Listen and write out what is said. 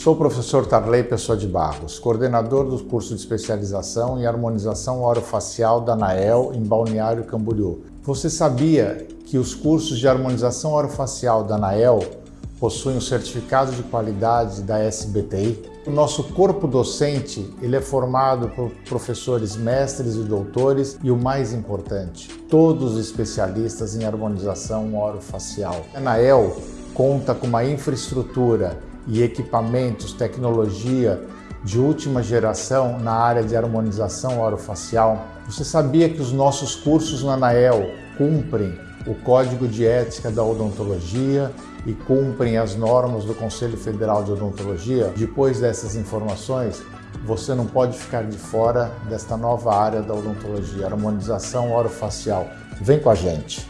Sou o professor Tarley Pessoa de Barros, coordenador do curso de especialização em harmonização orofacial da ANAEL em Balneário Camboriú. Você sabia que os cursos de harmonização orofacial da ANAEL possuem o certificado de qualidade da SBTI? O nosso corpo docente ele é formado por professores mestres e doutores e o mais importante, todos especialistas em harmonização orofacial. A ANAEL conta com uma infraestrutura e equipamentos, tecnologia de última geração na área de harmonização orofacial. Você sabia que os nossos cursos na ANAEL cumprem o Código de Ética da Odontologia e cumprem as normas do Conselho Federal de Odontologia? Depois dessas informações, você não pode ficar de fora desta nova área da odontologia, harmonização orofacial. Vem com a gente!